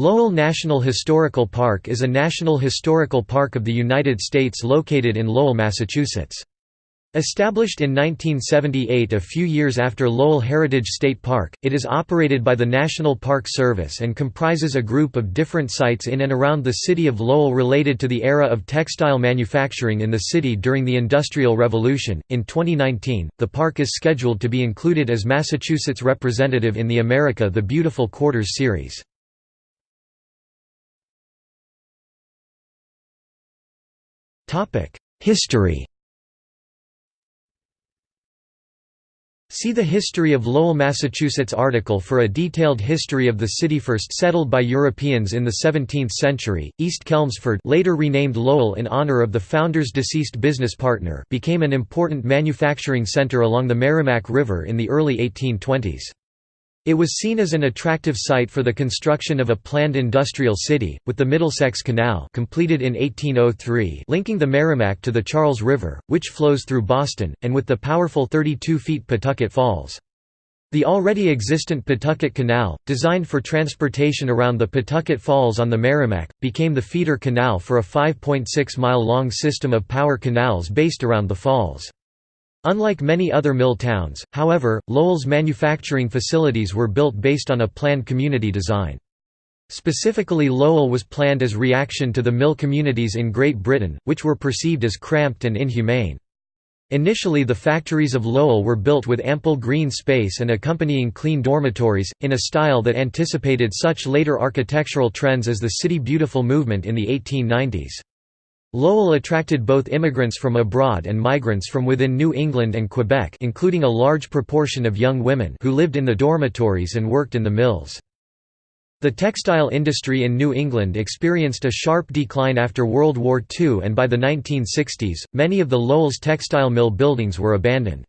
Lowell National Historical Park is a national historical park of the United States located in Lowell, Massachusetts. Established in 1978 a few years after Lowell Heritage State Park, it is operated by the National Park Service and comprises a group of different sites in and around the city of Lowell related to the era of textile manufacturing in the city during the Industrial Revolution. In 2019, the park is scheduled to be included as Massachusetts representative in the America the Beautiful Quarters series. History See the History of Lowell, Massachusetts article for a detailed history of the city first settled by Europeans in the 17th century. East Chelmsford, later renamed Lowell in honor of the founder's deceased business partner, became an important manufacturing center along the Merrimack River in the early 1820s. It was seen as an attractive site for the construction of a planned industrial city, with the Middlesex Canal completed in 1803 linking the Merrimack to the Charles River, which flows through Boston, and with the powerful 32 feet Pawtucket Falls. The already existent Pawtucket Canal, designed for transportation around the Pawtucket Falls on the Merrimack, became the feeder canal for a 5.6-mile-long system of power canals based around the falls. Unlike many other mill towns, however, Lowell's manufacturing facilities were built based on a planned community design. Specifically Lowell was planned as reaction to the mill communities in Great Britain, which were perceived as cramped and inhumane. Initially the factories of Lowell were built with ample green space and accompanying clean dormitories, in a style that anticipated such later architectural trends as the City Beautiful movement in the 1890s. Lowell attracted both immigrants from abroad and migrants from within New England and Quebec including a large proportion of young women who lived in the dormitories and worked in the mills. The textile industry in New England experienced a sharp decline after World War II and by the 1960s, many of the Lowell's textile mill buildings were abandoned.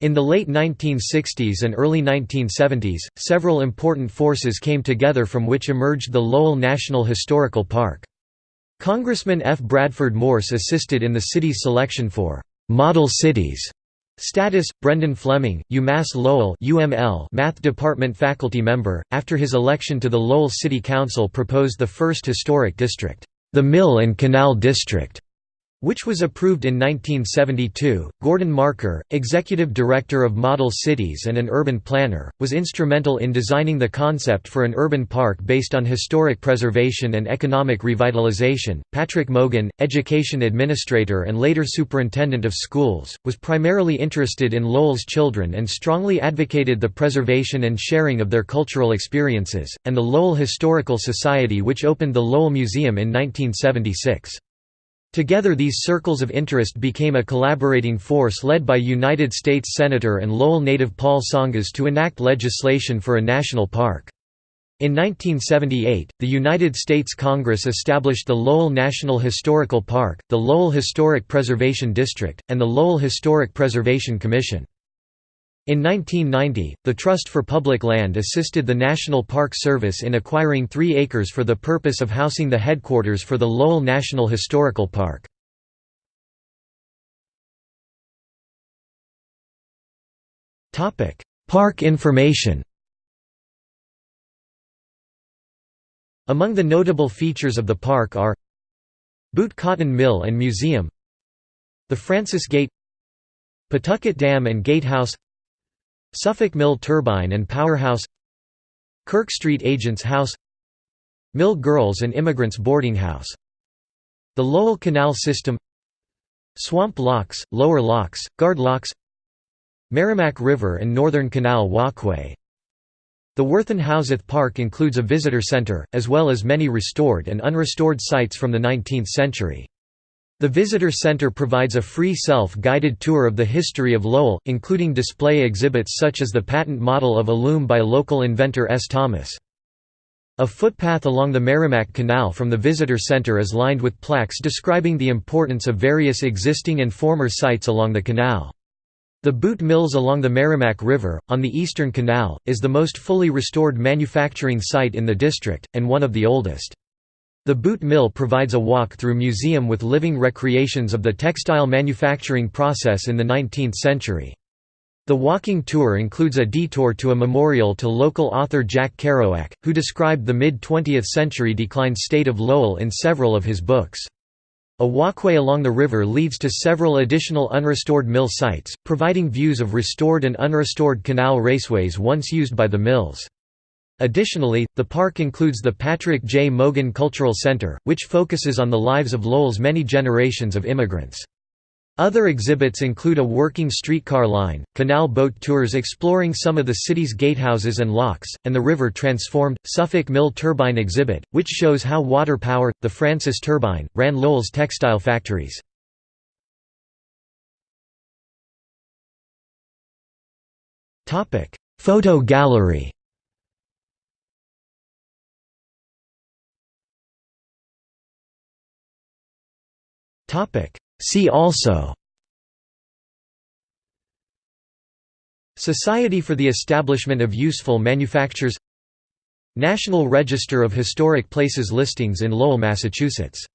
In the late 1960s and early 1970s, several important forces came together from which emerged the Lowell National Historical Park. Congressman F. Bradford Morse assisted in the city's selection for «model cities» status. Brendan Fleming, UMass Lowell UML Math Department faculty member, after his election to the Lowell City Council proposed the first historic district, the Mill and Canal District, which was approved in 1972. Gordon Marker, executive director of Model Cities and an urban planner, was instrumental in designing the concept for an urban park based on historic preservation and economic revitalization. Patrick Mogan, education administrator and later superintendent of schools, was primarily interested in Lowell's children and strongly advocated the preservation and sharing of their cultural experiences, and the Lowell Historical Society, which opened the Lowell Museum in 1976. Together these circles of interest became a collaborating force led by United States Senator and Lowell native Paul Tsongas to enact legislation for a national park. In 1978, the United States Congress established the Lowell National Historical Park, the Lowell Historic Preservation District, and the Lowell Historic Preservation Commission. In 1990, the Trust for Public Land assisted the National Park Service in acquiring three acres for the purpose of housing the headquarters for the Lowell National Historical Park. Park information. Among the notable features of the park are Boott Cotton Mill and Museum. The Francis Gate. Pawtucket Dam and Gatehouse Suffolk Mill Turbine and Powerhouse Kirk Street Agents House Mill Girls and Immigrants Boarding House The Lowell Canal System Swamp Locks, Lower Locks, Guard Locks Merrimack River and Northern Canal Walkway The Worthen Houseth Park includes a visitor center, as well as many restored and unrestored sites from the 19th century. The Visitor Center provides a free self-guided tour of the history of Lowell, including display exhibits such as the patent model of a loom by local inventor S. Thomas. A footpath along the Merrimack Canal from the Visitor Center is lined with plaques describing the importance of various existing and former sites along the canal. The Boott Mills along the Merrimack River, on the Eastern Canal, is the most fully restored manufacturing site in the district, and one of the oldest. The Boott Mill provides a walk-through museum with living recreations of the textile manufacturing process in the 19th century. The walking tour includes a detour to a memorial to local author Jack Kerouac, who described the mid-20th century declined state of Lowell in several of his books. A walkway along the river leads to several additional unrestored mill sites, providing views of restored and unrestored canal raceways once used by the mills. Additionally, the park includes the Patrick J. Mogan Cultural Center, which focuses on the lives of Lowell's many generations of immigrants. Other exhibits include a working streetcar line, canal boat tours exploring some of the city's gatehouses and locks, and the river transformed, Suffolk Mill Turbine exhibit, which shows how water power, the Francis turbine, ran Lowell's textile factories. Photo gallery See also. Society for the Establishment of Useful Manufactures. National Register of Historic Places listings in Lowell, Massachusetts